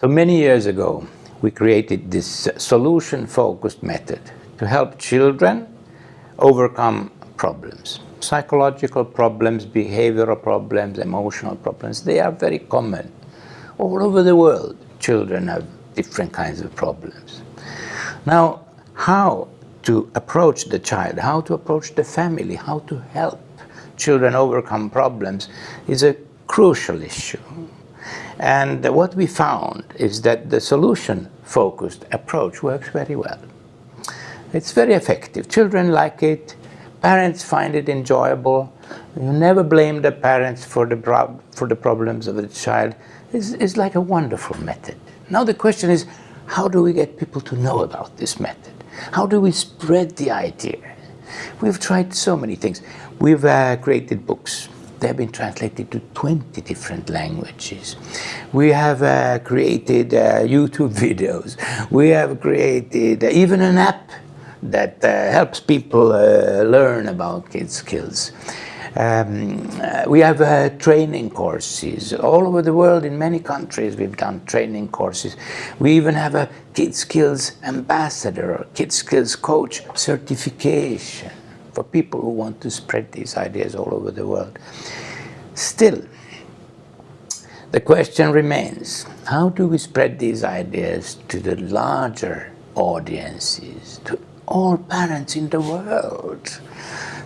So many years ago, we created this solution-focused method to help children overcome problems. Psychological problems, behavioral problems, emotional problems, they are very common. All over the world, children have different kinds of problems. Now, how to approach the child, how to approach the family, how to help children overcome problems is a crucial issue. And what we found is that the solution-focused approach works very well. It's very effective. Children like it. Parents find it enjoyable. You never blame the parents for the, for the problems of the child. It's, it's like a wonderful method. Now the question is, how do we get people to know about this method? How do we spread the idea? We've tried so many things. We've uh, created books. They have been translated to 20 different languages. We have uh, created uh, YouTube videos. We have created uh, even an app that uh, helps people uh, learn about kids skills. Um, uh, we have uh, training courses all over the world in many countries we've done training courses we even have a Kid Skills ambassador or Kid Skills coach certification for people who want to spread these ideas all over the world. Still, the question remains, how do we spread these ideas to the larger audiences, to all parents in the world,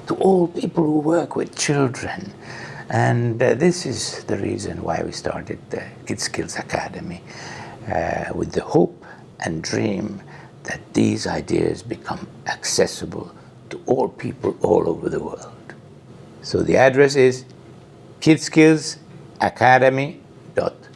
to all people who work with children? And uh, this is the reason why we started the Kid Skills Academy, uh, with the hope and dream that these ideas become accessible to all people all over the world. So the address is kidskillsacademy.com